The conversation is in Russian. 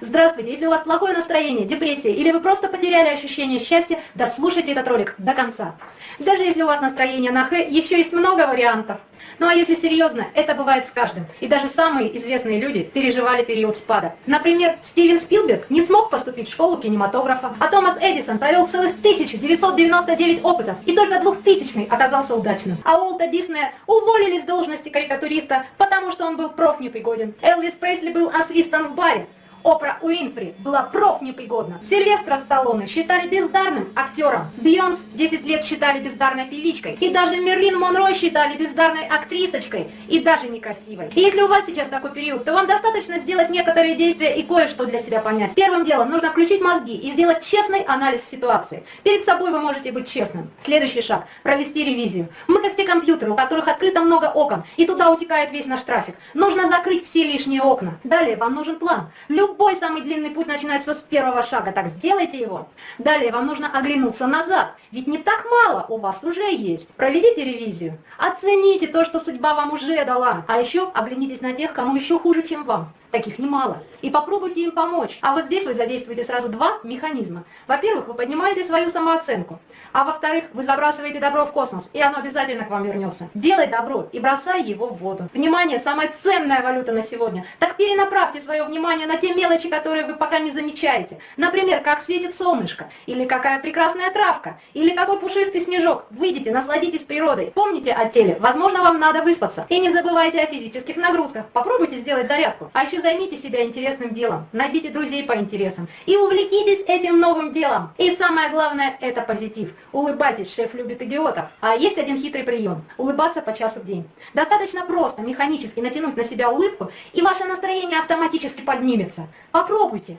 Здравствуйте! Если у вас плохое настроение, депрессия или вы просто потеряли ощущение счастья, дослушайте этот ролик до конца. Даже если у вас настроение на Х, еще есть много вариантов. Ну а если серьезно, это бывает с каждым. И даже самые известные люди переживали период спада. Например, Стивен Спилберг не смог поступить в школу кинематографа, а Томас Эдисон провел целых 1999 опытов, и только 2000 оказался удачным. А Уолта Диснея уволили с должности карикатуриста, потому что он был профнепригоден. Элвис Пресли был освистан в баре, Опра Уинфри была профнепригодна. Сильвестра Сталлоне считали бездарным актером. Бейонс 10 лет считали бездарной певичкой. И даже Мерлин Монро считали бездарной актрисочкой. И даже некрасивой. И если у вас сейчас такой период, то вам достаточно сделать некоторые действия и кое-что для себя понять. Первым делом нужно включить мозги и сделать честный анализ ситуации. Перед собой вы можете быть честным. Следующий шаг – провести ревизию. Мы как те компьютеры, у которых открыто много окон, и туда утекает весь наш трафик. Нужно закрыть все лишние окна. Далее вам нужен план. Любой самый длинный путь начинается с первого шага, так сделайте его. Далее вам нужно оглянуться назад, ведь не так мало у вас уже есть. Проведите ревизию, оцените то, что судьба вам уже дала, а еще оглянитесь на тех, кому еще хуже, чем вам. Таких немало. И попробуйте им помочь. А вот здесь вы задействуете сразу два механизма. Во-первых, вы поднимаете свою самооценку. А во-вторых, вы забрасываете добро в космос, и оно обязательно к вам вернется. Делай добро и бросай его в воду. Внимание, самая ценная валюта на сегодня. Так перенаправьте свое внимание на те мелочи, которые вы пока не замечаете. Например, как светит солнышко, или какая прекрасная травка, или какой пушистый снежок. Выйдите, насладитесь природой. Помните о теле, возможно, вам надо выспаться. И не забывайте о физических нагрузках. Попробуйте сделать зарядку. А еще займите себя интересным делом, найдите друзей по интересам и увлекитесь этим новым делом. И самое главное, это позитив. Улыбайтесь, шеф любит идиотов. А есть один хитрый прием – улыбаться по часу в день. Достаточно просто механически натянуть на себя улыбку, и ваше настроение автоматически поднимется. Попробуйте.